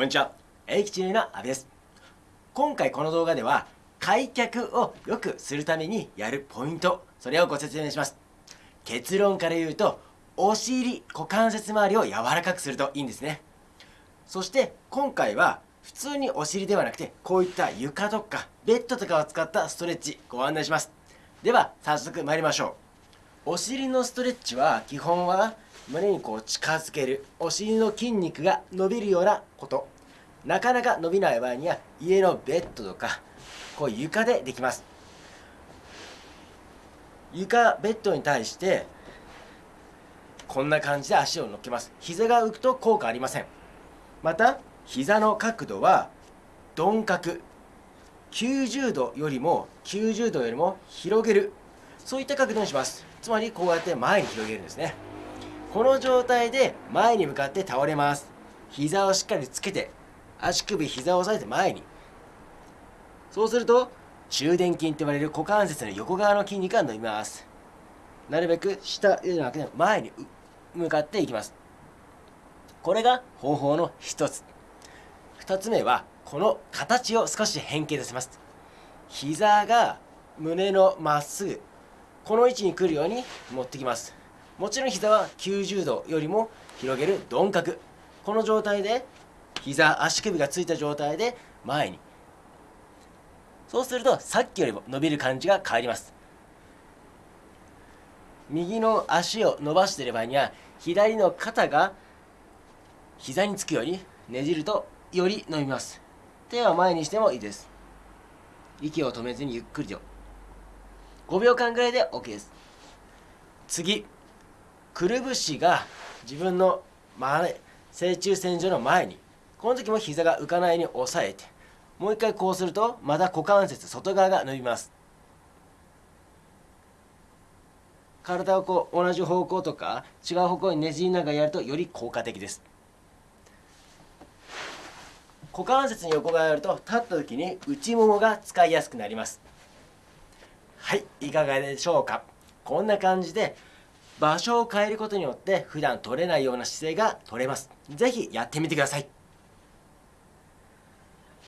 こんにちは。英吉の阿部です。今回この動画では、開脚を良くするためにやるポイント、それをご説明します。結論から言うと、お尻、股関節周りを柔らかくするといいんですね。そして今回は、普通にお尻ではなくて、こういった床とかベッドとかを使ったストレッチご案内します。では、早速参りましょう。お尻のストレッチは基本は胸にこう近づけるお尻の筋肉が伸びるようなこと。なかなか伸びない場合には家のベッドとかこう床でできます。床ベッドに対してこんな感じで足を乗っけます。膝が浮くと効果ありません。また膝の角度は鈍角。90度よりも90度よりも広げる。そういった角度にします。つまりこうやって前に広げるんですね。この状態で前に向かって倒れます。膝をしっかりつけて足首膝を押さえて前に。そうすると中殿筋と呼ばれる股関節の横側の筋肉が伸びます。なるべく下ではなくて前に向かっていきます。これが方法の一つ。二つ目はこの形を少し変形させます。膝が胸のまっすぐこの位置に来るように持ってきます。もちろん膝は90度よりも広げる鈍角。この状態で膝足首がついた状態で前に。そうするとさっきよりも伸びる感じが変わります。右の足を伸ばしている場合には左の肩が膝につくようにねじるとより伸びます。手は前にしてもいいです。息を止めずにゆっくりと。5秒間ぐらいで OK です。次。くるぶしが自分の前正中線上の前にこの時も膝が浮かないように押さえてもう一回こうするとまた股関節外側が伸びます。体をこう同じ方向とか違う方向にねじりながらやるとより効果的です。股関節に横側やると立った時に内ももが使いやすくなります。はいいかがでしょうか？こんな感じで場所を変えることによって普段取れないような姿勢が取れます。是非やってみてください。